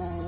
uh,